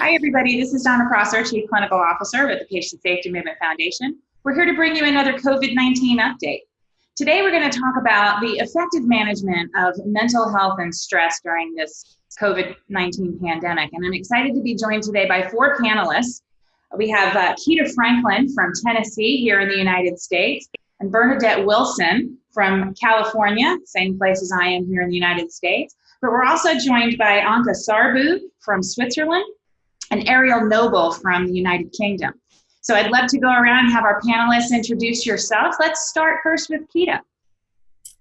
Hi, everybody. This is Donna Prosser, Chief Clinical Officer with the Patient Safety Movement Foundation. We're here to bring you another COVID 19 update. Today, we're going to talk about the effective management of mental health and stress during this COVID 19 pandemic. And I'm excited to be joined today by four panelists. We have uh, Keita Franklin from Tennessee here in the United States, and Bernadette Wilson from California, same place as I am here in the United States. But we're also joined by Anka Sarbu from Switzerland and Ariel Noble from the United Kingdom. So I'd love to go around and have our panelists introduce yourselves. Let's start first with Keita.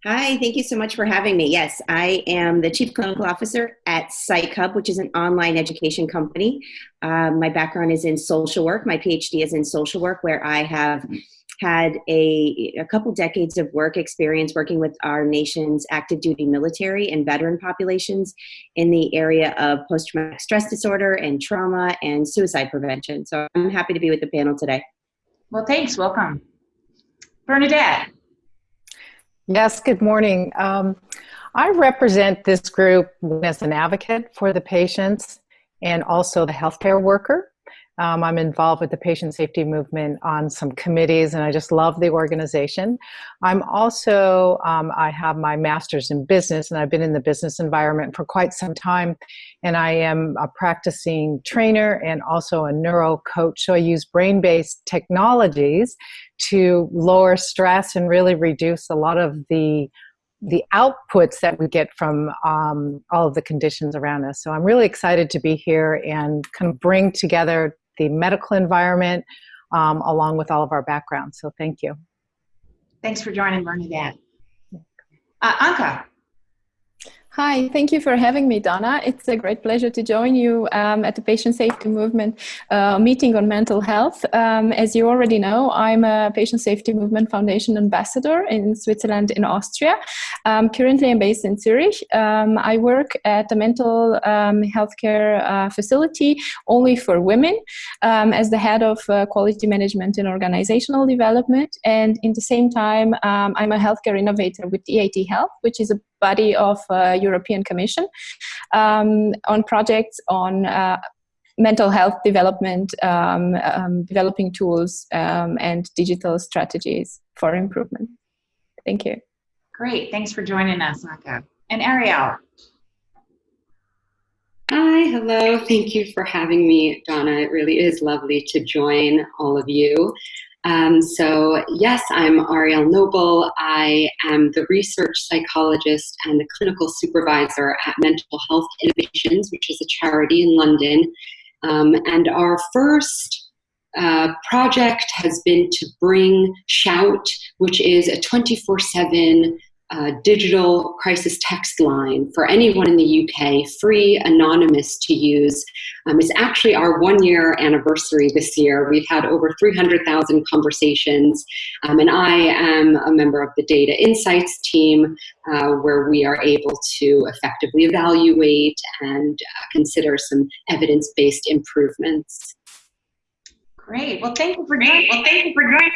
Hi, thank you so much for having me. Yes, I am the Chief Clinical Officer at PsychHub, which is an online education company. Um, my background is in social work. My PhD is in social work, where I have had a, a couple decades of work experience working with our nation's active duty military and veteran populations in the area of post traumatic stress disorder and trauma and suicide prevention. So I'm happy to be with the panel today. Well, thanks. Welcome. Bernadette. Yes, good morning. Um, I represent this group as an advocate for the patients and also the healthcare worker. Um, I'm involved with the patient safety movement on some committees and I just love the organization. I'm also, um, I have my master's in business and I've been in the business environment for quite some time and I am a practicing trainer and also a neuro coach. So I use brain-based technologies to lower stress and really reduce a lot of the the outputs that we get from um, all of the conditions around us. So I'm really excited to be here and kind of bring together the medical environment, um, along with all of our backgrounds. So thank you. Thanks for joining, Bernadette. Uh, Anka. Hi, thank you for having me, Donna. It's a great pleasure to join you um, at the Patient Safety Movement uh, meeting on mental health. Um, as you already know, I'm a Patient Safety Movement Foundation ambassador in Switzerland and Austria. Um, currently, I'm based in Zurich. Um, I work at a mental um, healthcare uh, facility only for women um, as the head of uh, quality management and organizational development. And in the same time, I'm a healthcare innovator with EIT Health, which is a body of uh, European Commission um, on projects on uh, mental health development, um, um, developing tools um, and digital strategies for improvement. Thank you. Great, thanks for joining us, Anka. And Ariel. Hi, hello. Thank you for having me, Donna. It really is lovely to join all of you. Um, so yes, I'm Ariel Noble. I am the research psychologist and the clinical supervisor at Mental Health Innovations, which is a charity in London. Um, and our first uh, project has been to bring Shout, which is a 24-7 uh, digital crisis text line for anyone in the UK, free, anonymous to use. Um, it's actually our one year anniversary this year. We've had over 300,000 conversations, um, and I am a member of the Data Insights team uh, where we are able to effectively evaluate and uh, consider some evidence based improvements. Great. Well, thank you for joining. Well, thank you for joining.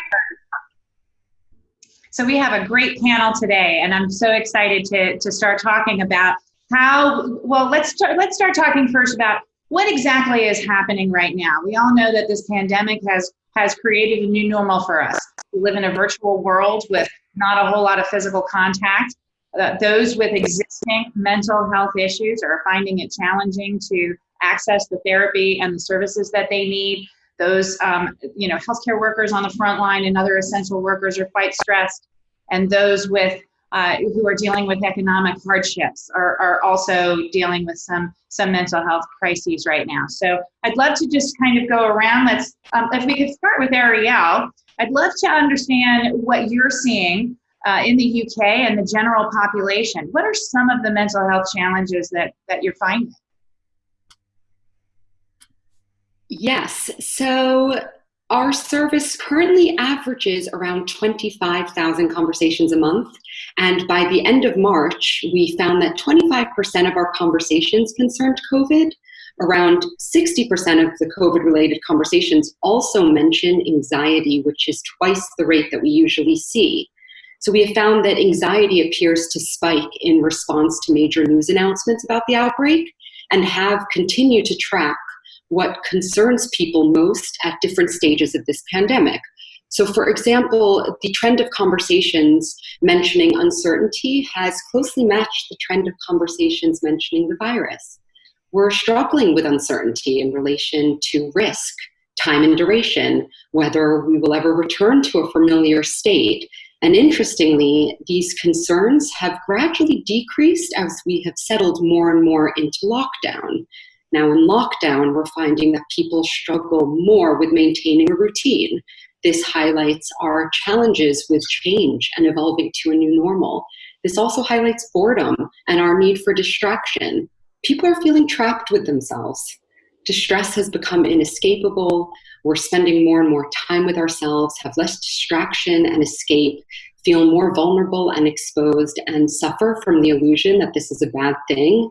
So we have a great panel today, and I'm so excited to, to start talking about how, well, let's, start, let's start talking first about what exactly is happening right now. We all know that this pandemic has, has created a new normal for us. We live in a virtual world with not a whole lot of physical contact. Uh, those with existing mental health issues are finding it challenging to access the therapy and the services that they need those, um, you know, healthcare workers on the front line and other essential workers are quite stressed. And those with uh, who are dealing with economic hardships are, are also dealing with some some mental health crises right now. So I'd love to just kind of go around. Let's um, if we could start with Ariel. I'd love to understand what you're seeing uh, in the UK and the general population. What are some of the mental health challenges that that you're finding? Yes. So our service currently averages around 25,000 conversations a month. And by the end of March, we found that 25% of our conversations concerned COVID. Around 60% of the COVID related conversations also mention anxiety, which is twice the rate that we usually see. So we have found that anxiety appears to spike in response to major news announcements about the outbreak and have continued to track what concerns people most at different stages of this pandemic. So, for example, the trend of conversations mentioning uncertainty has closely matched the trend of conversations mentioning the virus. We're struggling with uncertainty in relation to risk, time and duration, whether we will ever return to a familiar state. And interestingly, these concerns have gradually decreased as we have settled more and more into lockdown. Now, in lockdown, we're finding that people struggle more with maintaining a routine. This highlights our challenges with change and evolving to a new normal. This also highlights boredom and our need for distraction. People are feeling trapped with themselves. Distress has become inescapable. We're spending more and more time with ourselves, have less distraction and escape, feel more vulnerable and exposed, and suffer from the illusion that this is a bad thing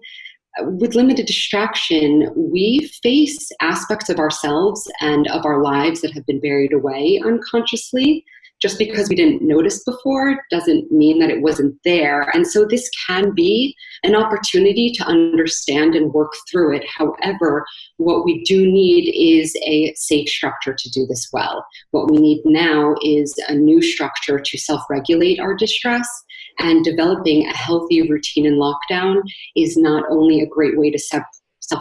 with limited distraction, we face aspects of ourselves and of our lives that have been buried away unconsciously. Just because we didn't notice before doesn't mean that it wasn't there. And so this can be an opportunity to understand and work through it. However, what we do need is a safe structure to do this well. What we need now is a new structure to self regulate our distress and developing a healthy routine in lockdown is not only a great way to self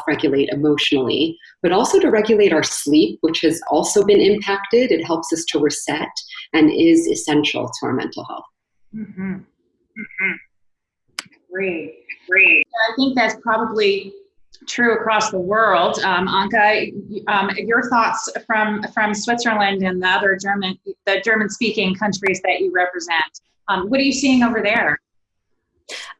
regulate emotionally, but also to regulate our sleep, which has also been impacted. It helps us to reset and is essential to our mental health. Mm-hmm. Mm-hmm. Great, great. I think that's probably true across the world. Um, Anka, um, your thoughts from from Switzerland and the other German the German speaking countries that you represent. Um, what are you seeing over there?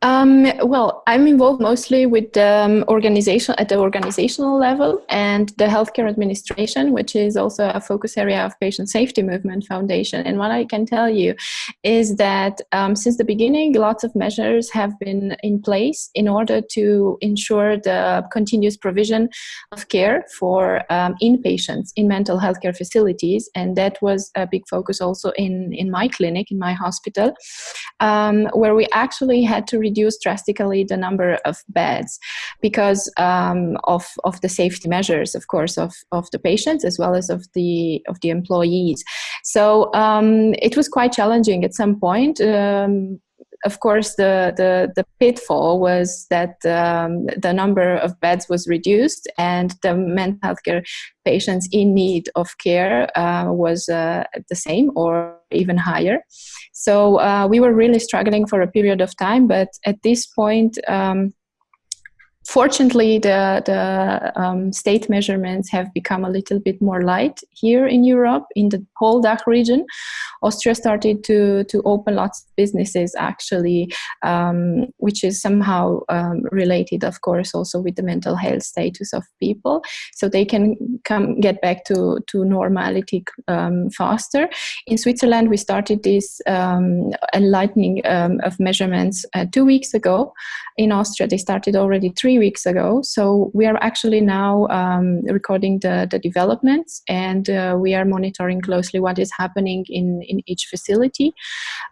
Um, well, I'm involved mostly with the um, organization at the organizational level and the healthcare administration, which is also a focus area of Patient Safety Movement Foundation. And what I can tell you is that um, since the beginning, lots of measures have been in place in order to ensure the continuous provision of care for um, inpatients in mental health care facilities. And that was a big focus also in, in my clinic, in my hospital, um, where we actually had to reduce drastically the number of beds because um, of, of the safety measures, of course, of, of the patients as well as of the, of the employees. So um, it was quite challenging at some point. Um, of course, the, the, the, pitfall was that um, the number of beds was reduced and the mental health care patients in need of care uh, was uh, the same or even higher. So uh, we were really struggling for a period of time, but at this point, um, Fortunately, the, the um, state measurements have become a little bit more light here in Europe, in the whole DACH region. Austria started to, to open lots of businesses actually, um, which is somehow um, related, of course, also with the mental health status of people. So they can come get back to, to normality um, faster. In Switzerland, we started this um, enlightening um, of measurements uh, two weeks ago. In Austria, they started already three three weeks ago. So we are actually now um, recording the, the developments and uh, we are monitoring closely what is happening in, in each facility,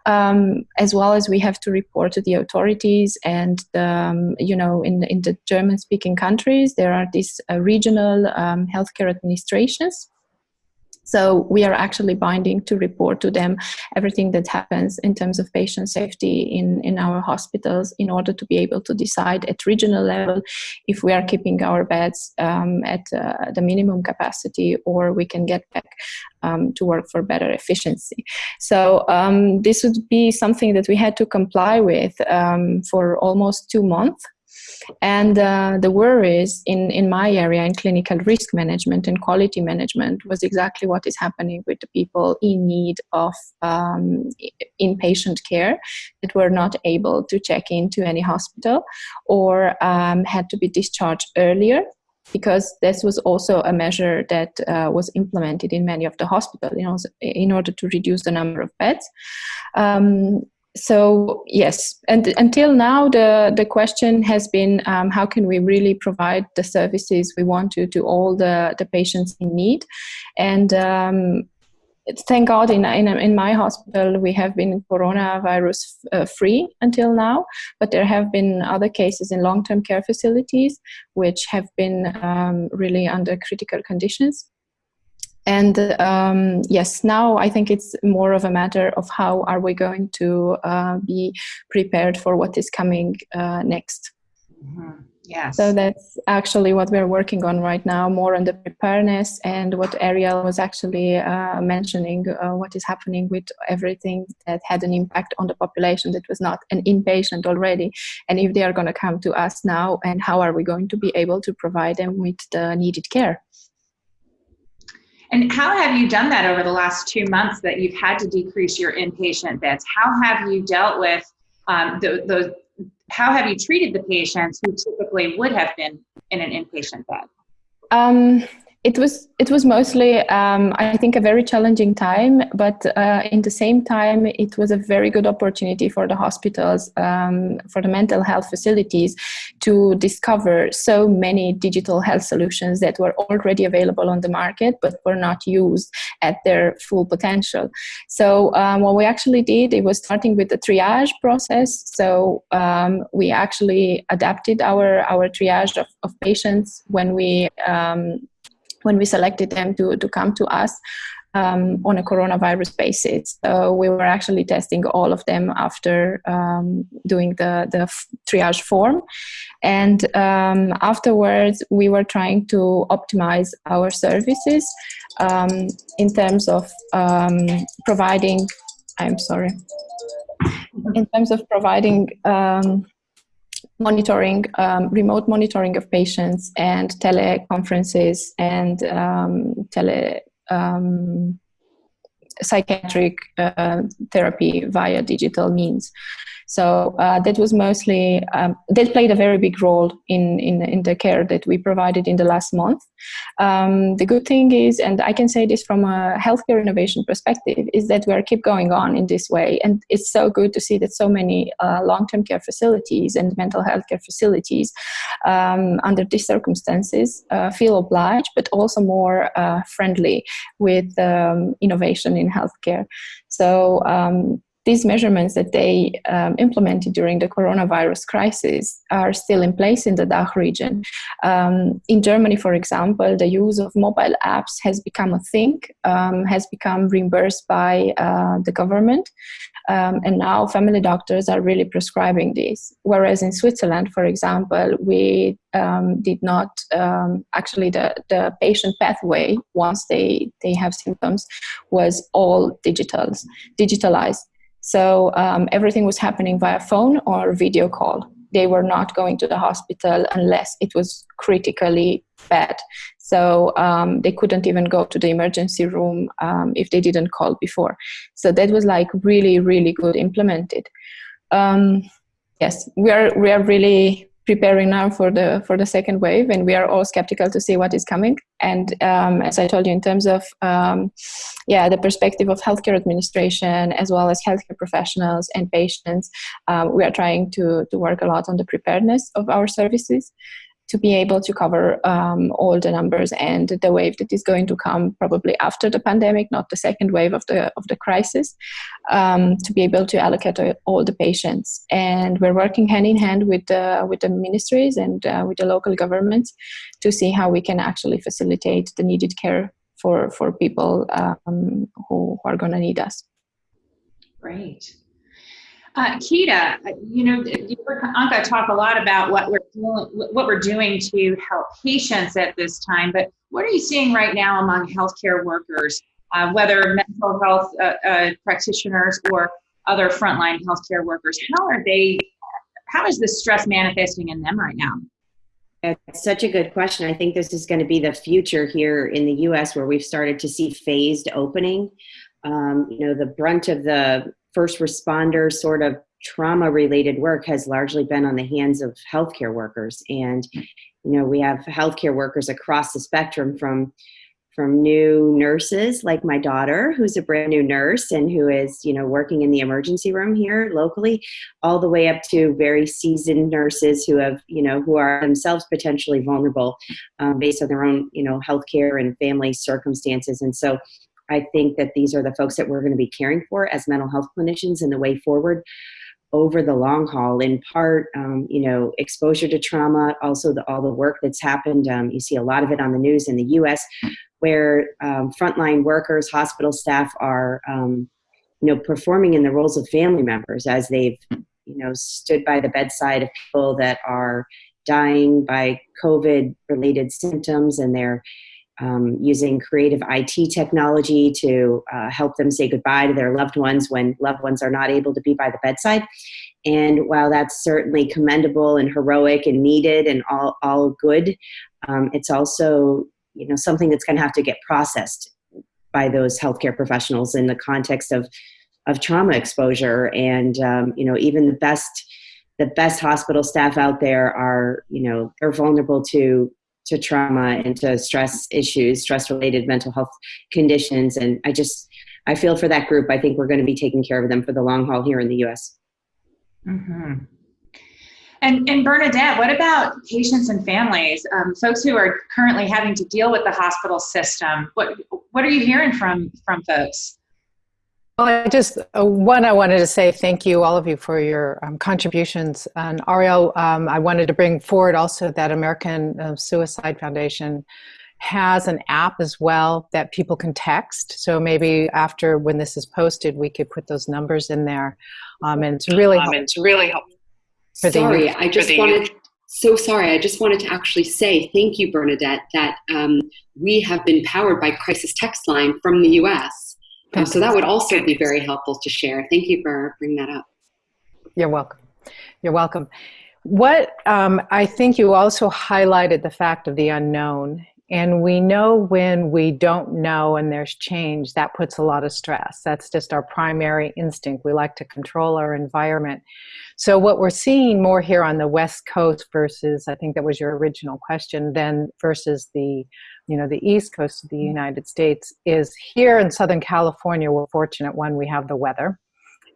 um, as well as we have to report to the authorities and, um, you know, in, in the German-speaking countries, there are these uh, regional um, healthcare administrations so we are actually binding to report to them everything that happens in terms of patient safety in, in our hospitals in order to be able to decide at regional level if we are keeping our beds um, at uh, the minimum capacity or we can get back um, to work for better efficiency. So um, this would be something that we had to comply with um, for almost two months and uh, the worries in, in my area in clinical risk management and quality management was exactly what is happening with the people in need of um, inpatient care that were not able to check into any hospital or um, had to be discharged earlier because this was also a measure that uh, was implemented in many of the hospitals you know, in order to reduce the number of beds. Um, so yes, and until now, the the question has been um, how can we really provide the services we want to to all the the patients in need, and um, thank God in, in, in my hospital we have been coronavirus uh, free until now, but there have been other cases in long-term care facilities which have been um, really under critical conditions. And um, yes, now I think it's more of a matter of how are we going to uh, be prepared for what is coming uh, next. Mm -hmm. Yes. So that's actually what we're working on right now, more on the preparedness and what Ariel was actually uh, mentioning, uh, what is happening with everything that had an impact on the population that was not an inpatient already. And if they are going to come to us now, and how are we going to be able to provide them with the needed care? And how have you done that over the last two months that you've had to decrease your inpatient beds? How have you dealt with um, the, how have you treated the patients who typically would have been in an inpatient bed? Um, it was it was mostly um, I think a very challenging time, but uh, in the same time it was a very good opportunity for the hospitals, um, for the mental health facilities, to discover so many digital health solutions that were already available on the market but were not used at their full potential. So um, what we actually did it was starting with the triage process. So um, we actually adapted our our triage of, of patients when we um, when we selected them to, to come to us um, on a coronavirus basis. We were actually testing all of them after um, doing the, the triage form. And um, afterwards, we were trying to optimize our services um, in terms of um, providing, I'm sorry, in terms of providing um, monitoring, um, remote monitoring of patients and teleconferences and um, tele um, psychiatric uh, therapy via digital means. So uh, that was mostly, um, that played a very big role in, in, in, the care that we provided in the last month. Um, the good thing is, and I can say this from a healthcare innovation perspective, is that we are keep going on in this way. And it's so good to see that so many uh, long-term care facilities and mental health care facilities um, under these circumstances uh, feel obliged, but also more uh, friendly with um, innovation in healthcare. So um, these measurements that they um, implemented during the coronavirus crisis are still in place in the DACH region. Um, in Germany, for example, the use of mobile apps has become a thing, um, has become reimbursed by uh, the government. Um, and now family doctors are really prescribing these. Whereas in Switzerland, for example, we um, did not um, actually the, the patient pathway once they, they have symptoms was all digitals, digitalized. So um, everything was happening via phone or video call. They were not going to the hospital unless it was critically bad. So um, they couldn't even go to the emergency room um, if they didn't call before. So that was like really, really good implemented. Um, yes, we are we are really preparing now for the for the second wave and we are all skeptical to see what is coming. And um, as i told you in terms of um, yeah the perspective of healthcare administration as well as healthcare professionals and patients um, we are trying to to work a lot on the preparedness of our services to be able to cover um, all the numbers and the wave that is going to come probably after the pandemic, not the second wave of the of the crisis, um, to be able to allocate all the patients. And we're working hand in hand with the with the ministries and uh, with the local governments to see how we can actually facilitate the needed care for for people um, who, who are going to need us. Great. Uh, Keita, you know, you heard Anka talk a lot about what we're doing, what we're doing to help patients at this time. But what are you seeing right now among healthcare workers, uh, whether mental health uh, uh practitioners or other frontline healthcare workers? How are they? How is this stress manifesting in them right now? It's such a good question. I think this is going to be the future here in the U.S., where we've started to see phased opening. Um, you know, the brunt of the first responder sort of trauma related work has largely been on the hands of healthcare workers. And you know we have healthcare workers across the spectrum from from new nurses like my daughter who's a brand new nurse and who is you know working in the emergency room here locally all the way up to very seasoned nurses who have you know who are themselves potentially vulnerable um, based on their own you know healthcare and family circumstances. And so I think that these are the folks that we're going to be caring for as mental health clinicians in the way forward over the long haul. In part, um, you know, exposure to trauma, also the, all the work that's happened. Um, you see a lot of it on the news in the U.S., where um, frontline workers, hospital staff are, um, you know, performing in the roles of family members as they've, you know, stood by the bedside of people that are dying by COVID-related symptoms, and they're um, using creative IT technology to uh, help them say goodbye to their loved ones when loved ones are not able to be by the bedside. And while that's certainly commendable and heroic and needed and all, all good, um, it's also you know something that's going to have to get processed by those healthcare professionals in the context of of trauma exposure. And um, you know even the best the best hospital staff out there are you know they're vulnerable to to trauma and to stress issues, stress related mental health conditions. And I just, I feel for that group. I think we're going to be taking care of them for the long haul here in the US. Mm-hmm. And, and Bernadette, what about patients and families, um, folks who are currently having to deal with the hospital system? What, what are you hearing from, from folks? Well, I just, uh, one, I wanted to say thank you, all of you, for your um, contributions. And Ariel, um, I wanted to bring forward also that American uh, Suicide Foundation has an app as well that people can text. So maybe after when this is posted, we could put those numbers in there. Um, and it's really um, it's really helpful. Sorry, I just wanted, so sorry, I just wanted to actually say thank you, Bernadette, that um, we have been powered by Crisis Text Line from the US. Um, so that would also be very helpful to share. Thank you for bringing that up. You're welcome. You're welcome. What um, I think you also highlighted the fact of the unknown. And we know when we don't know and there's change, that puts a lot of stress. That's just our primary instinct. We like to control our environment. So, what we're seeing more here on the West Coast versus, I think that was your original question, then versus the you know, the east coast of the mm-hmm. United States is here in Southern California, we're fortunate one, we have the weather.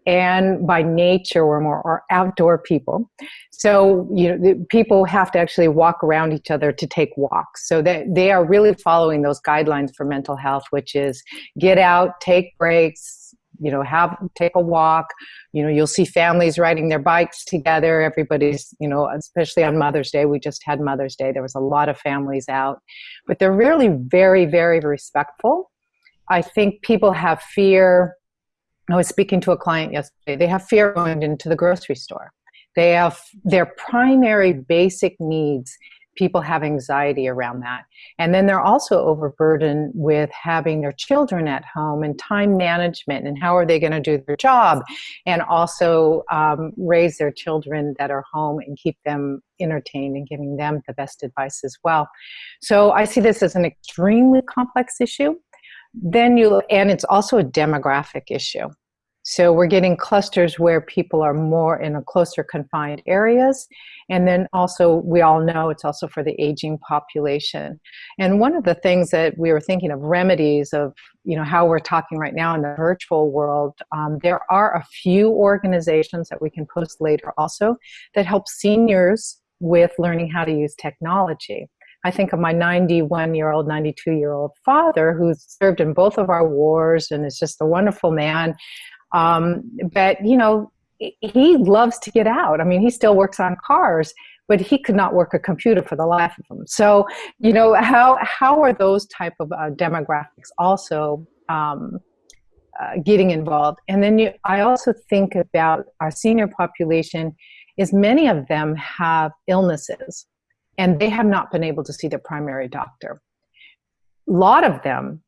And by nature, we're more outdoor people. So, you know, people have to actually walk around each other to take walks. So that they are really following those guidelines for mental health, which is get out, take breaks, you know have take a walk. You know you'll see families riding their bikes together. Everybody's you know especially on mother's day we just had mother's day. There was a lot of families out. But they're really very very respectful. I think people have fear i was speaking to a client yesterday they have fear going into the grocery store they have their primary basic needs people have anxiety around that. And then they're also overburdened with having their children at home and time management and how are they going to do their job and also um, raise their children that are home and keep them entertained and giving them the best advice as well. So I see this as an extremely complex issue. Then you, and it's also a demographic issue. So we're getting clusters where people are more in a closer confined areas. And then also, we all know it's also for the aging population. And one of the things that we were thinking of remedies of, you know, how we're talking right now in the virtual world, um, there are a few organizations that we can post later also that help seniors with learning how to use technology. I think of my 91 year old, 92 year old father who served in both of our wars and is just a wonderful man. Um, but, you know, he loves to get out. I mean, he still works on cars, but he could not work a computer for the life of him. So, you know, how, how are those type of uh, demographics also um, uh, getting involved? And then you, I also think about our senior population is many of them have illnesses and they have not been able to see their primary doctor. A lot of them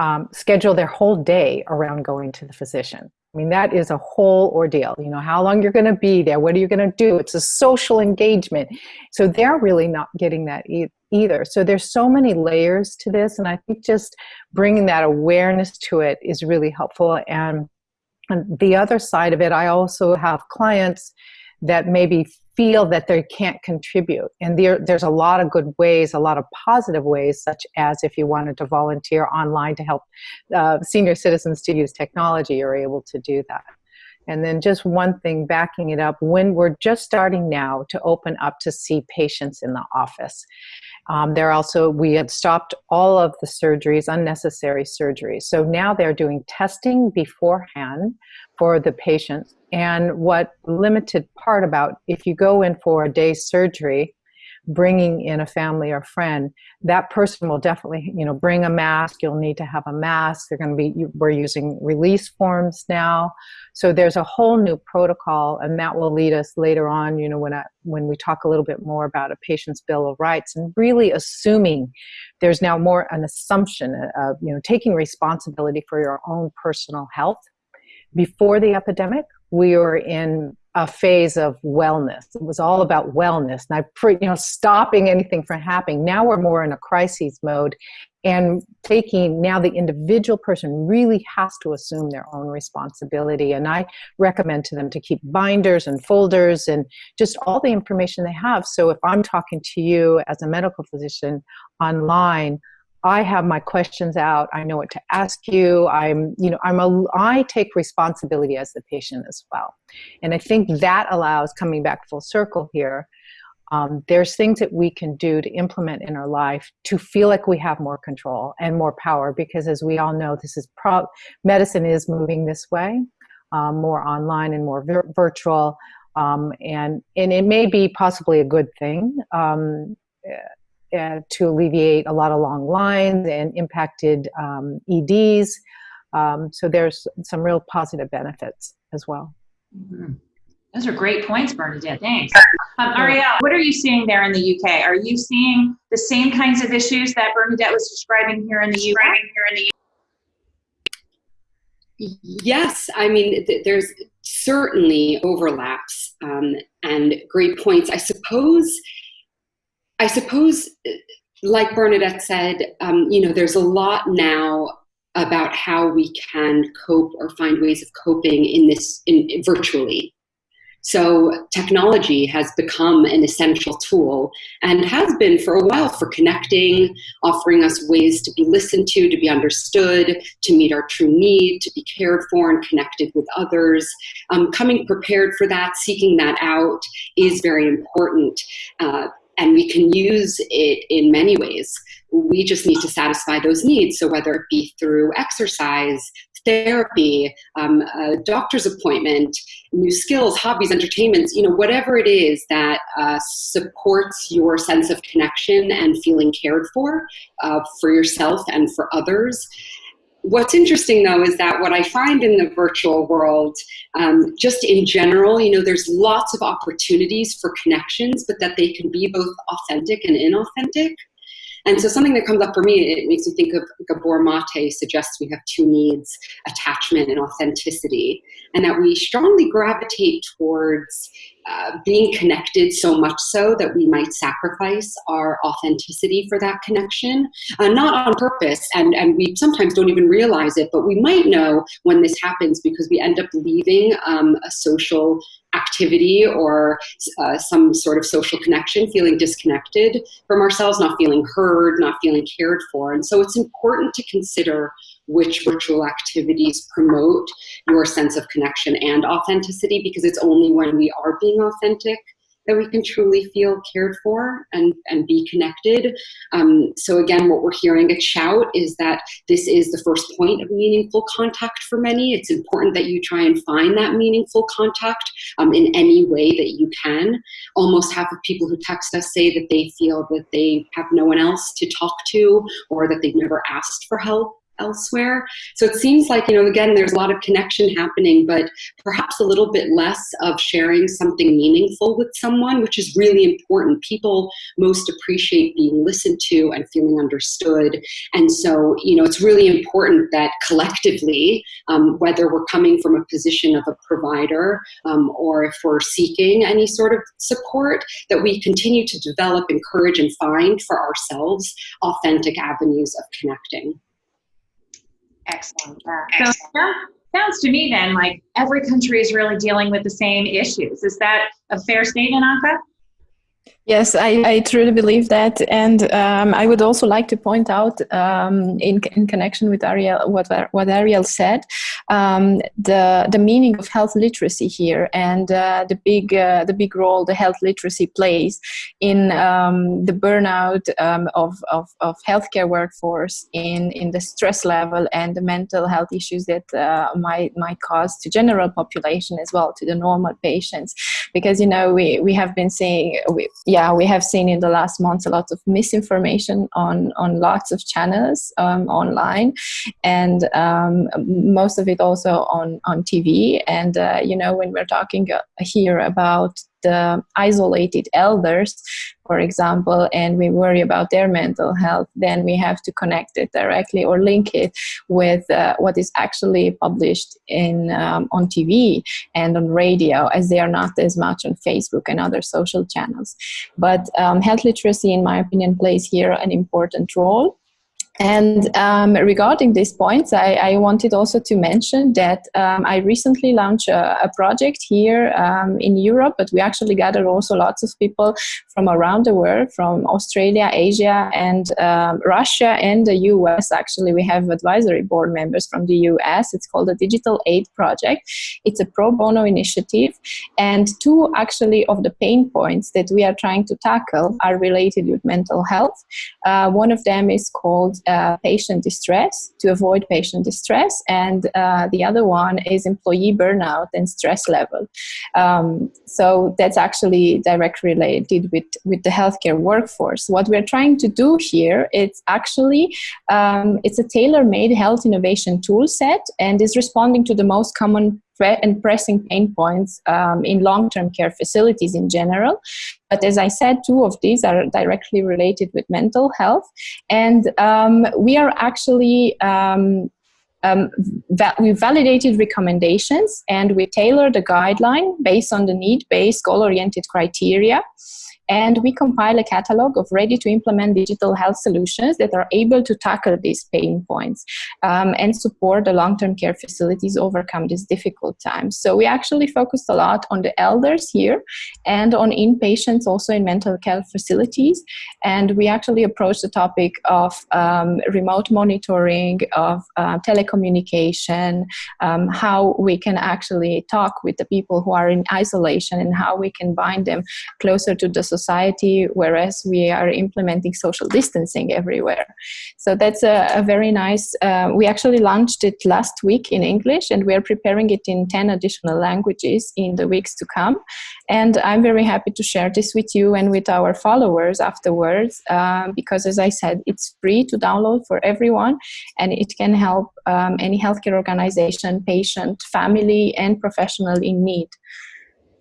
um, schedule their whole day around going to the physician. I mean, that is a whole ordeal. You know, how long you're going to be there, what are you going to do? It's a social engagement. So they're really not getting that e- either. So there's so many layers to this, and I think just bringing that awareness to it is really helpful. And, and the other side of it, I also have clients that maybe feel that they can't contribute. And there, there's a lot of good ways, a lot of positive ways, such as if you wanted to volunteer online to help uh, senior citizens to use technology, you're able to do that. And then just one thing backing it up, when we're just starting now to open up to see patients in the office. Um, they're also, we have stopped all of the surgeries, unnecessary surgeries. So now they're doing testing beforehand for the patients. And what limited part about if you go in for a day's surgery, bringing in a family or friend, that person will definitely, you know, bring a mask. You'll need to have a mask. They're going to be, we're using release forms now. So there's a whole new protocol, and that will lead us later on, you know, when, I, when we talk a little bit more about a patient's bill of rights and really assuming there's now more an assumption uh, of, you know, taking responsibility for your own personal health. Before the epidemic, we were in a phase of wellness. It was all about wellness, and I, you know, stopping anything from happening. Now we're more in a crisis mode, and taking now the individual person really has to assume their own responsibility. And I recommend to them to keep binders and folders and just all the information they have. So if I'm talking to you as a medical physician online, I have my questions out. I know what to ask you. I'm, you know, I'm a, I take responsibility as the patient as well. And I think that allows, coming back full circle here, um, there's things that we can do to implement in our life to feel like we have more control and more power because as we all know, this is pro medicine is moving this way, um, more online and more vir virtual. Um, and, and it may be possibly a good thing. Uh, to alleviate a lot of long lines and impacted um, EDs. Um, so there's some real positive benefits as well. Mm-hmm. Those are great points, Bernadette. Thanks. Um, Ariel, what are you seeing there in the UK? Are you seeing the same kinds of issues that Bernadette was describing here in the UK? Yes, I mean, th there's certainly overlaps um, and great points. I suppose I suppose, like Bernadette said, um, you know, there's a lot now about how we can cope or find ways of coping in this in, in virtually. So technology has become an essential tool and has been for a while for connecting, offering us ways to be listened to, to be understood, to meet our true need, to be cared for and connected with others. Um, coming prepared for that, seeking that out is very important. Uh, and we can use it in many ways. We just need to satisfy those needs. So whether it be through exercise, therapy, um, a doctor's appointment, new skills, hobbies, entertainments, you know, whatever it is that uh, supports your sense of connection and feeling cared for, uh, for yourself and for others, What's interesting though is that what I find in the virtual world, um, just in general, you know, there's lots of opportunities for connections, but that they can be both authentic and inauthentic. And so something that comes up for me, it makes me think of Gabor Mate suggests we have two needs, attachment and authenticity, and that we strongly gravitate towards uh, being connected so much so that we might sacrifice our authenticity for that connection, uh, not on purpose, and, and we sometimes don't even realize it, but we might know when this happens because we end up leaving um, a social activity or uh, some sort of social connection, feeling disconnected from ourselves, not feeling heard, not feeling cared for. And so it's important to consider which virtual activities promote your sense of connection and authenticity because it's only when we are being authentic that we can truly feel cared for and, and be connected. Um, so again, what we're hearing at Shout is that this is the first point of meaningful contact for many. It's important that you try and find that meaningful contact um, in any way that you can. Almost half of people who text us say that they feel that they have no one else to talk to or that they've never asked for help elsewhere. So it seems like, you know, again, there's a lot of connection happening, but perhaps a little bit less of sharing something meaningful with someone, which is really important. People most appreciate being listened to and feeling understood. And so, you know, it's really important that collectively, um, whether we're coming from a position of a provider um, or if we're seeking any sort of support, that we continue to develop, encourage, and find for ourselves authentic avenues of connecting. Excellent. So sounds to me then like every country is really dealing with the same issues. Is that a fair statement, Anka? Yes, I, I truly believe that, and um, I would also like to point out, um, in, in connection with Ariel, what what Ariel said, um, the the meaning of health literacy here, and uh, the big uh, the big role the health literacy plays in um, the burnout um, of, of of healthcare workforce, in in the stress level and the mental health issues that uh, might might cause to general population as well to the normal patients, because you know we we have been seeing. We, yeah, we have seen in the last months a lot of misinformation on, on lots of channels um, online, and um, most of it also on, on TV. And, uh, you know, when we're talking uh, here about isolated elders, for example, and we worry about their mental health, then we have to connect it directly or link it with uh, what is actually published in um, on TV and on radio, as they are not as much on Facebook and other social channels. But um, health literacy, in my opinion, plays here an important role. And um, regarding these points, I, I, wanted also to mention that um, I recently launched a, a project here um, in Europe, but we actually gathered also lots of people from around the world, from Australia, Asia, and um, Russia, and the US. Actually, we have advisory board members from the US. It's called the Digital Aid Project. It's a pro bono initiative, and two actually of the pain points that we are trying to tackle are related with mental health. Uh, one of them is called uh, patient distress to avoid patient distress and uh, the other one is employee burnout and stress level. Um, so that's actually directly related with with the healthcare workforce. What we're trying to do here it's actually um, it's a tailor-made health innovation tool set and is responding to the most common and pressing pain points um, in long-term care facilities in general. But as I said, two of these are directly related with mental health. And um, we are actually um, um, we validated recommendations and we tailored a guideline based on the need-based goal-oriented criteria and we compile a catalog of ready to implement digital health solutions that are able to tackle these pain points um, and support the long-term care facilities overcome these difficult times. So we actually focused a lot on the elders here and on inpatients also in mental health facilities. And we actually approached the topic of um, remote monitoring, of uh, telecommunication, um, how we can actually talk with the people who are in isolation and how we can bind them closer to the society, whereas we are implementing social distancing everywhere. So that's a, a very nice, uh, we actually launched it last week in English and we are preparing it in 10 additional languages in the weeks to come. And I'm very happy to share this with you and with our followers afterwards, um, because as I said, it's free to download for everyone and it can help um, any healthcare organization, patient, family, and professional in need.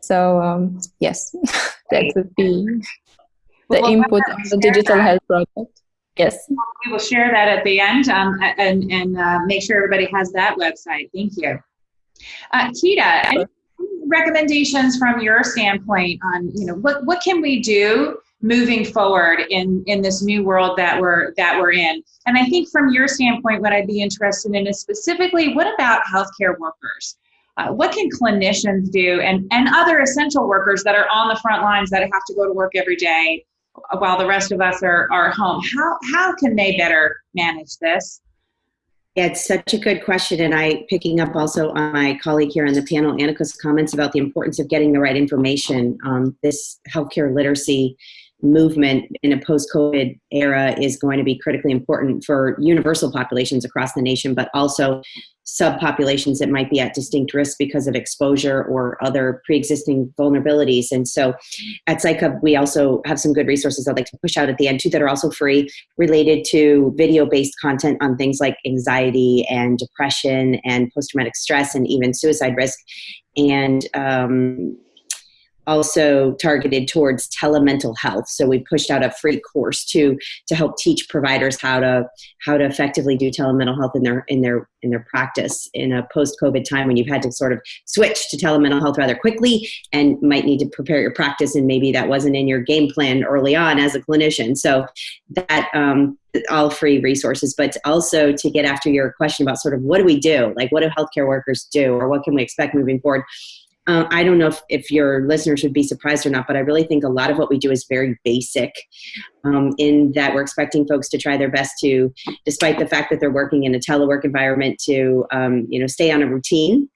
So um, yes, that would be the well, input of the digital that. health project. Yes. We will share that at the end um, and, and uh, make sure everybody has that website. Thank you. Uh, Tita, recommendations from your standpoint on, you know, what, what can we do moving forward in, in this new world that we're, that we're in? And I think from your standpoint, what I'd be interested in is specifically, what about healthcare workers? Uh, what can clinicians do and, and other essential workers that are on the front lines that have to go to work every day while the rest of us are, are home? How, how can they better manage this? Yeah, it's such a good question. And I, picking up also on my colleague here on the panel, Annika's comments about the importance of getting the right information. Um, this healthcare literacy movement in a post-COVID era is going to be critically important for universal populations across the nation, but also subpopulations that might be at distinct risk because of exposure or other pre-existing vulnerabilities. And so at PsychHub, we also have some good resources I'd like to push out at the end too that are also free related to video-based content on things like anxiety and depression and post-traumatic stress and even suicide risk. And um, also targeted towards telemental health. So we pushed out a free course to to help teach providers how to how to effectively do telemental health in their in their in their practice in a post-COVID time when you've had to sort of switch to telemental health rather quickly and might need to prepare your practice and maybe that wasn't in your game plan early on as a clinician. So that um, all free resources, but also to get after your question about sort of what do we do? Like what do healthcare workers do or what can we expect moving forward? Uh, I don't know if, if your listeners would be surprised or not, but I really think a lot of what we do is very basic um, in that we're expecting folks to try their best to, despite the fact that they're working in a telework environment, to um, you know stay on a routine.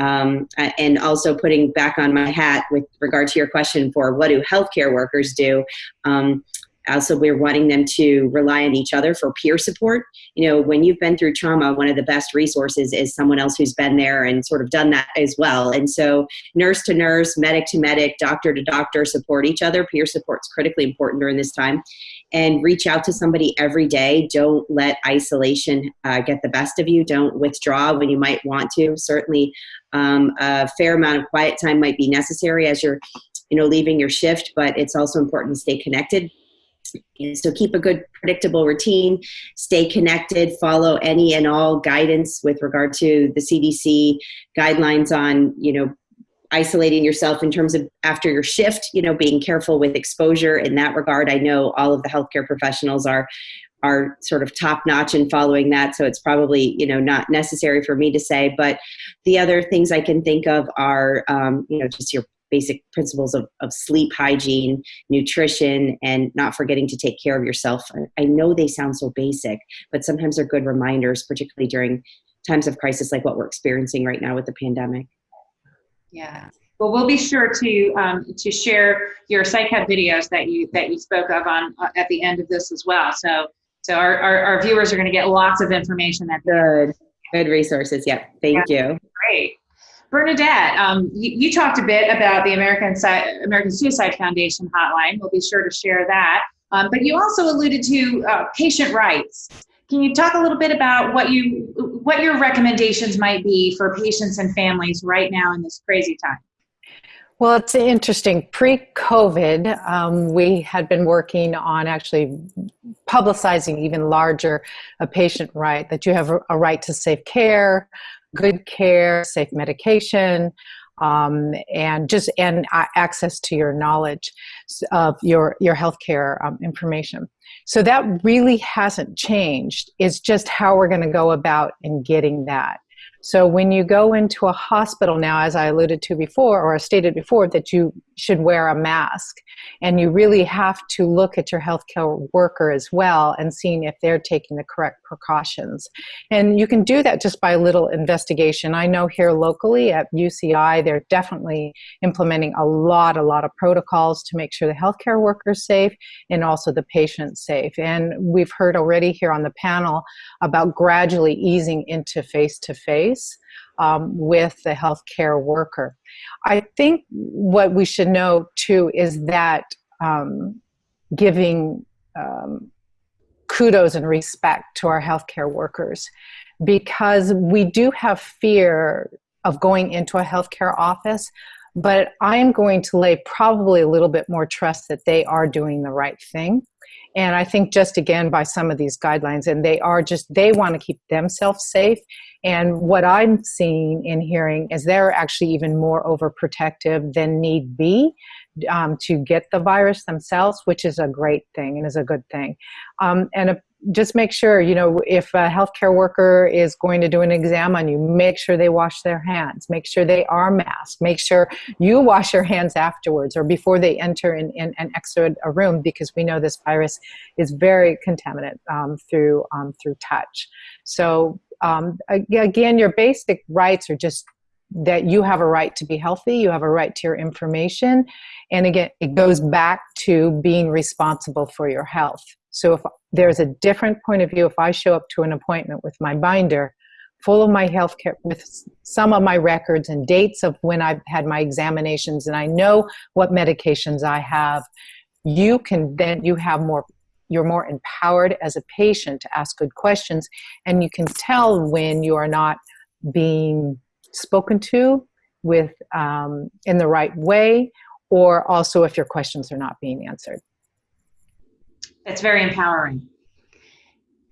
Um, and also putting back on my hat with regard to your question for what do healthcare workers do um, also we're wanting them to rely on each other for peer support. You know when you've been through trauma one of the best resources is someone else who's been there and sort of done that as well. And so nurse to nurse medic to medic doctor to doctor support each other. Peer support is critically important during this time. And reach out to somebody every day. Don't let isolation uh, get the best of you. Don't withdraw when you might want to. Certainly um, a fair amount of quiet time might be necessary as you're you know leaving your shift but it's also important to stay connected so keep a good predictable routine, stay connected, follow any and all guidance with regard to the CDC guidelines on, you know, isolating yourself in terms of after your shift, you know, being careful with exposure in that regard. I know all of the healthcare professionals are are sort of top notch in following that so it's probably you know not necessary for me to say but the other things i can think of are um, you know just your basic principles of, of sleep hygiene, nutrition, and not forgetting to take care of yourself. I know they sound so basic, but sometimes they're good reminders, particularly during times of crisis like what we're experiencing right now with the pandemic. Yeah. Well, we'll be sure to um, to share your PsycHub videos that you that you spoke of on uh, at the end of this as well. So so our, our, our viewers are going to get lots of information. That good good resources. Yeah. Thank yeah. you. Great. Bernadette, um, you, you, talked a bit about the American, American Suicide Foundation hotline. We'll be sure to share that. Um, but you also alluded to uh, patient rights. Can you talk a little bit about what you what your recommendations might be for patients and families right now in this crazy time? Well, it's interesting. Pre COVID, um, we had been working on actually publicizing even larger a patient right that you have a right to safe care, good care, safe medication, um, and just and access to your knowledge of your your healthcare um, information. So that really hasn't changed. It's just how we're going to go about in getting that. So when you go into a hospital now, as I alluded to before, or I stated before, that you should wear a mask. And you really have to look at your healthcare worker as well and seeing if they're taking the correct precautions. And you can do that just by a little investigation. I know here locally at UCI, they're definitely implementing a lot, a lot of protocols to make sure the healthcare workers safe and also the patient's safe. And we've heard already here on the panel about gradually easing into face to face um, with the healthcare worker. I think what we should know too is that um, giving um, kudos and respect to our healthcare workers because we do have fear of going into a healthcare office but I am going to lay probably a little bit more trust that they are doing the right thing. And I think just again by some of these guidelines, and they are just, they want to keep themselves safe and what I'm seeing and hearing is they're actually even more overprotective than need be um, to get the virus themselves, which is a great thing and is a good thing. Um, and a, just make sure, you know, if a healthcare worker is going to do an exam on you, make sure they wash their hands, make sure they are masked, make sure you wash your hands afterwards or before they enter and, and, and exit a room because we know this virus is very contaminant um, through, um, through touch. So um, again, your basic rights are just that you have a right to be healthy, you have a right to your information, and again, it goes back to being responsible for your health. So if there's a different point of view, if I show up to an appointment with my binder full of my health care, with some of my records and dates of when I've had my examinations, and I know what medications I have, you can then, you have more you're more empowered as a patient to ask good questions and you can tell when you are not being spoken to with um, in the right way or also if your questions are not being answered that's very empowering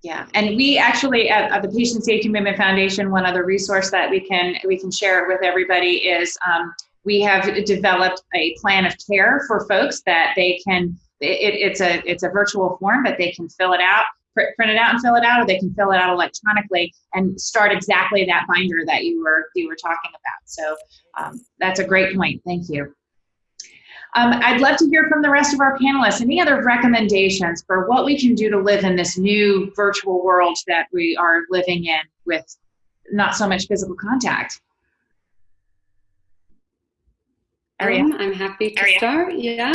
yeah and we actually at, at, the patient safety movement foundation one other resource that we can we can share with everybody is um, we have developed a plan of care for folks that they can it, it's a it's a virtual form, but they can fill it out. print it out and fill it out, or they can fill it out electronically and start exactly that binder that you were you were talking about. So um, that's a great point. Thank you. Um, I'd love to hear from the rest of our panelists. Any other recommendations for what we can do to live in this new virtual world that we are living in with not so much physical contact? Um, I'm happy to start. Yeah.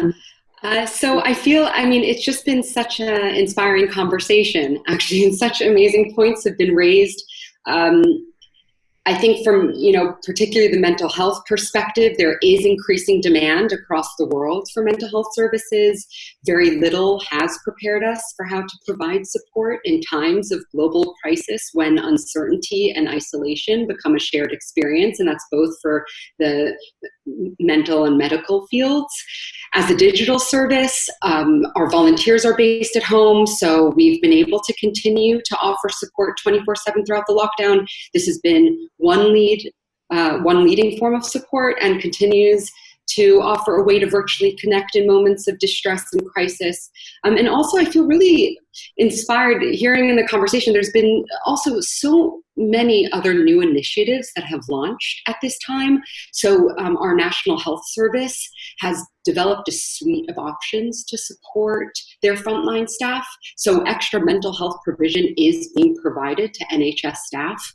Uh, so I feel, I mean, it's just been such an inspiring conversation, actually, and such amazing points have been raised. Um, I think from, you know, particularly the mental health perspective, there is increasing demand across the world for mental health services. Very little has prepared us for how to provide support in times of global crisis when uncertainty and isolation become a shared experience, and that's both for the mental and medical fields. As a digital service, um, our volunteers are based at home, so we've been able to continue to offer support 24-7 throughout the lockdown. This has been one lead, uh, one leading form of support and continues to offer a way to virtually connect in moments of distress and crisis. Um, and also, I feel really inspired hearing in the conversation, there's been also so many other new initiatives that have launched at this time. So um, our National Health Service has developed a suite of options to support their frontline staff. So extra mental health provision is being provided to NHS staff.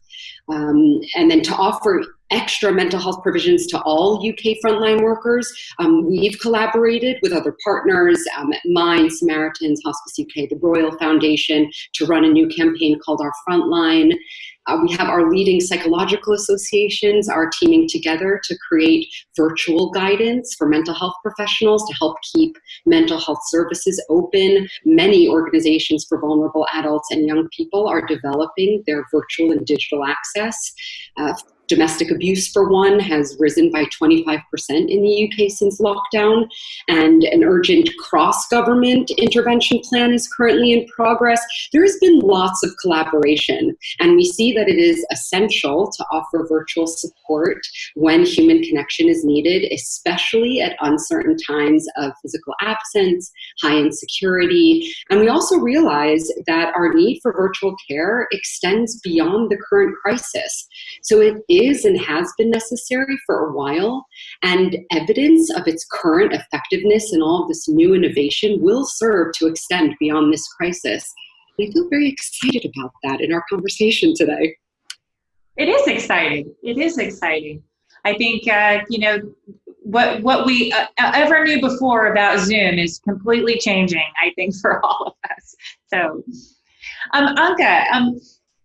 Um, and then to offer extra mental health provisions to all UK frontline workers, um, we've collaborated with other partners um, at Mind, Samaritans, Hospice UK, the Royal Foundation to run a new campaign called Our Frontline. Uh, we have our leading psychological associations are teaming together to create virtual guidance for mental health professionals to help keep mental health services open. Many organizations for vulnerable adults and young people are developing their virtual and digital access. Uh, Domestic abuse, for one, has risen by 25% in the UK since lockdown, and an urgent cross government intervention plan is currently in progress. There has been lots of collaboration, and we see that it is essential to offer virtual support when human connection is needed, especially at uncertain times of physical absence, high insecurity. And we also realize that our need for virtual care extends beyond the current crisis. So it is and has been necessary for a while, and evidence of its current effectiveness and all of this new innovation will serve to extend beyond this crisis. I feel very excited about that in our conversation today. It is exciting. It is exciting. I think uh, you know what what we uh, ever knew before about Zoom is completely changing. I think for all of us. So, um, Anka, um,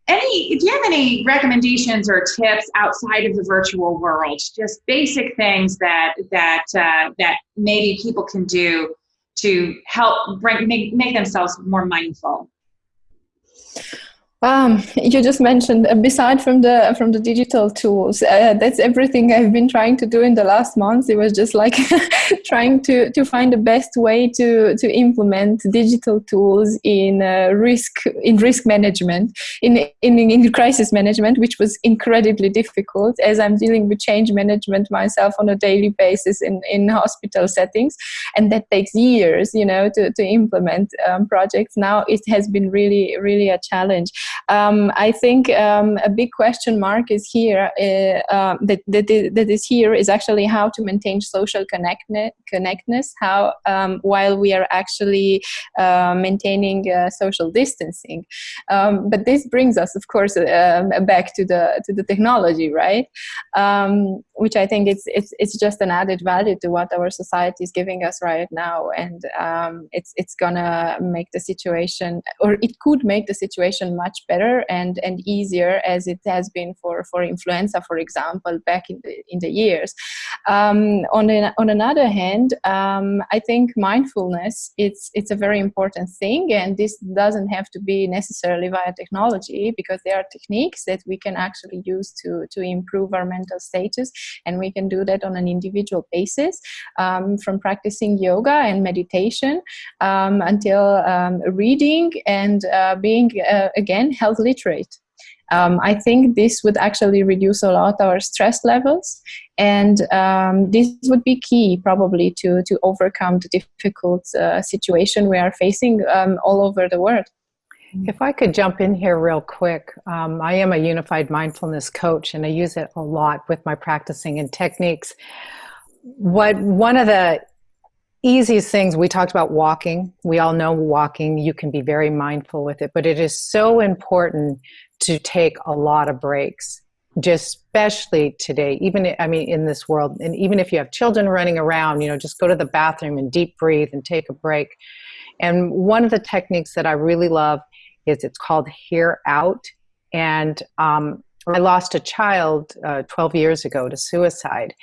any do you have any recommendations or tips outside of the virtual world? Just basic things that that uh, that maybe people can do to help bring make, make themselves more mindful um, you just mentioned uh, beside from the from the digital tools, uh, that's everything I've been trying to do in the last months. It was just like trying to to find the best way to to implement digital tools in uh, risk in risk management in, in in crisis management, which was incredibly difficult as I'm dealing with change management myself on a daily basis in in hospital settings, and that takes years, you know, to to implement um, projects. Now it has been really really a challenge. Um, I think um, a big question mark is here uh, uh, that, that, is, that is here is actually how to maintain social connectne- connectedness how um, while we are actually uh, maintaining uh, social distancing. Um, but this brings us, of course, um, back to the to the technology, right? Um, which I think it's it's it's just an added value to what our society is giving us right now, and it's it's gonna make the situation, or it could make the situation much better and, and easier as it has been for, for influenza, for example, back in the, in the years. Um, on, on another hand, um, I think mindfulness, it's, it's a very important thing and this doesn't have to be necessarily via technology because there are techniques that we can actually use to, to improve our mental status and we can do that on an individual basis um, from practicing yoga and meditation um, until um, reading and uh, being uh, again health literate. Um, I think this would actually reduce a lot our stress levels, and um, this would be key probably to to overcome the difficult uh, situation we are facing um, all over the world. If I could jump in here real quick, um, I am a unified mindfulness coach and I use it a lot with my practicing and techniques. What one of the easiest things we talked about walking. We all know walking, you can be very mindful with it, but it is so important to take a lot of breaks just especially today even i mean in this world. And even if you have children running around you know just go to the bathroom and deep breathe and take a break. And one of the techniques that i really love is it's called hear out. And um, i lost a child uh, 12 years ago to suicide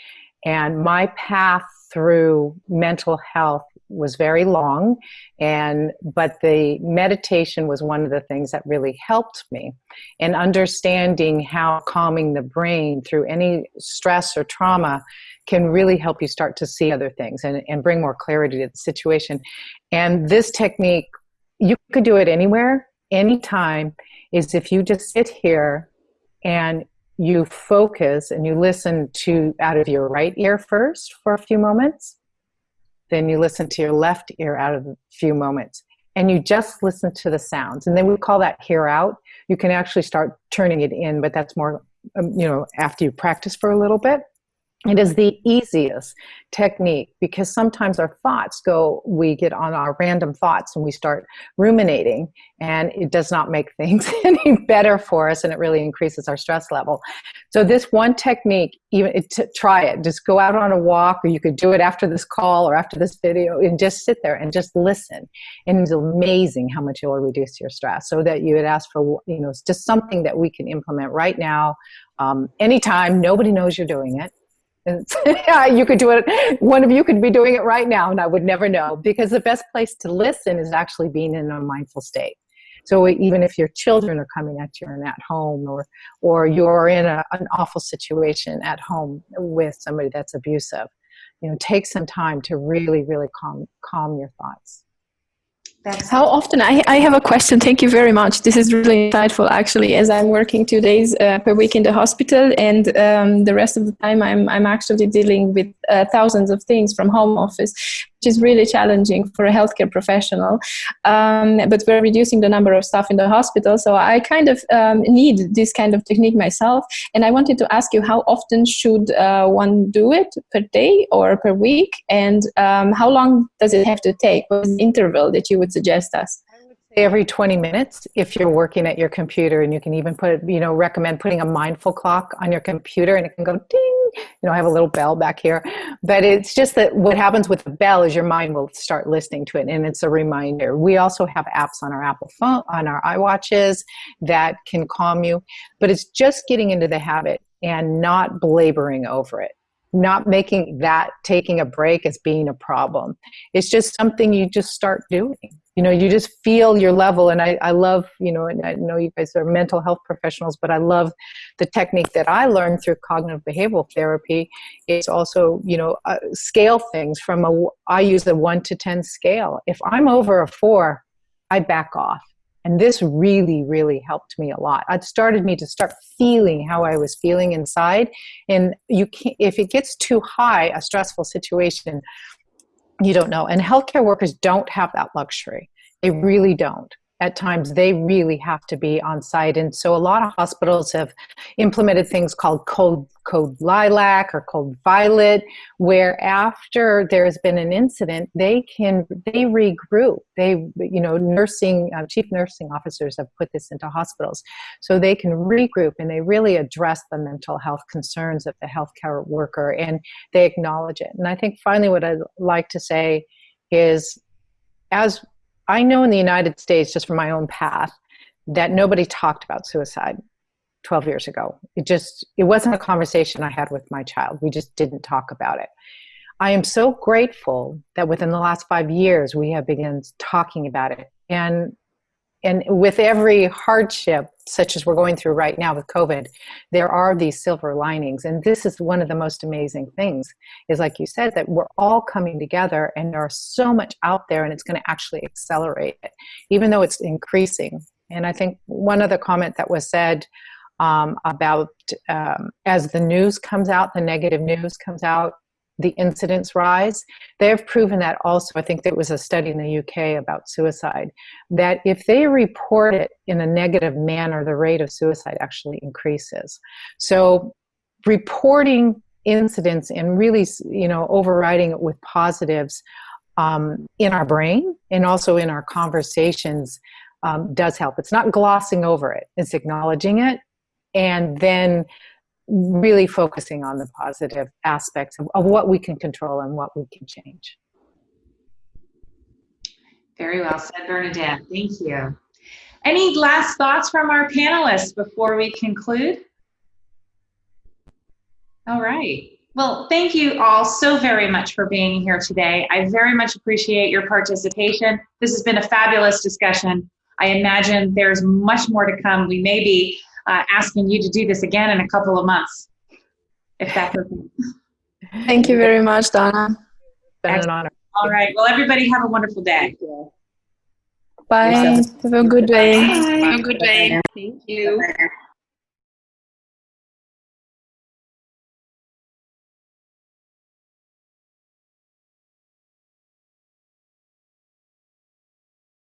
and my path through mental health was very long and but the meditation was one of the things that really helped me. And understanding how calming the brain through any stress or trauma can really help you start to see other things and, and bring more clarity to the situation. And this technique you could do it anywhere anytime is if you just sit here and you focus and you listen to out of your right ear first for a few moments then you listen to your left ear out of a few moments and you just listen to the sounds. And then we call that hear out. You can actually start turning it in but that's more um, you know after you practice for a little bit it is the easiest technique because sometimes our thoughts go, we get on our random thoughts and we start ruminating, and it does not make things any better for us and it really increases our stress level. So, this one technique, even to try it, just go out on a walk, or you could do it after this call or after this video, and just sit there and just listen. And it's amazing how much it will reduce your stress. So, that you would ask for, you know, just something that we can implement right now, um, anytime, nobody knows you're doing it you could do it. One of you could be doing it right now, and I would never know because the best place to listen is actually being in a mindful state. So even if your children are coming at you and at home, or or you're in a, an awful situation at home with somebody that's abusive, you know, take some time to really, really calm calm your thoughts. That's How often, I, I have a question, thank you very much. This is really insightful actually, as I'm working two days uh, per week in the hospital and um, the rest of the time I'm, I'm actually dealing with uh, thousands of things from home office which is really challenging for a healthcare professional. Um, but we're reducing the number of staff in the hospital, so I kind of um, need this kind of technique myself. And I wanted to ask you, how often should uh, one do it per day or per week, and um, how long does it have to take? What is the interval that you would suggest us? Every 20 minutes if you're working at your computer and you can even put you know recommend putting a mindful clock on your computer and it can go ding. You know i have a little bell back here. But it's just that what happens with the bell is your mind will start listening to it and it's a reminder. We also have apps on our apple phone on our iwatches that can calm you but it's just getting into the habit and not belaboring over it not making that taking a break as being a problem. It's just something you just start doing. You know you just feel your level and I, I love you know and i know you guys are mental health professionals but i love the technique that i learned through cognitive behavioral therapy. Is also you know uh, scale things from a i use a 1 to 10 scale. If i'm over a 4 i back off and this really really helped me a lot it started me to start feeling how i was feeling inside and you can if it gets too high a stressful situation you don't know. And healthcare workers don't have that luxury. They really don't. At times, they really have to be on site. And so, a lot of hospitals have implemented things called Code, Code Lilac or Code Violet, where after there's been an incident, they can they regroup. They, you know, nursing uh, chief nursing officers have put this into hospitals, so they can regroup and they really address the mental health concerns of the healthcare worker and they acknowledge it. And I think finally, what I'd like to say is, as I know in the United States, just from my own path, that nobody talked about suicide 12 years ago. It just, it wasn't a conversation I had with my child. We just didn't talk about it. I am so grateful that within the last five years we have begun talking about it. And and with every hardship such as we're going through right now with covid there are these silver linings. And this is one of the most amazing things is like you said that we're all coming together and there's so much out there and it's going to actually accelerate it even though it's increasing. And i think one other comment that was said um, about um, as the news comes out the negative news comes out the incidence rise. They have proven that also. I think there was a study in the UK about suicide that if they report it in a negative manner, the rate of suicide actually increases. So, reporting incidents and really, you know, overriding it with positives um, in our brain and also in our conversations um, does help. It's not glossing over it; it's acknowledging it, and then really focusing on the positive aspects of, of what we can control and what we can change. Very well said, Bernadette. Thank you. Any last thoughts from our panelists before we conclude? All right. Well, thank you all so very much for being here today. I very much appreciate your participation. This has been a fabulous discussion. I imagine there's much more to come. We may be uh, asking you to do this again in a couple of months, if that's okay. Thank you very much, Donna. It's been an honor. All right. Well, everybody have a wonderful day. Bye. Have a good day. Have a good day. Thank you.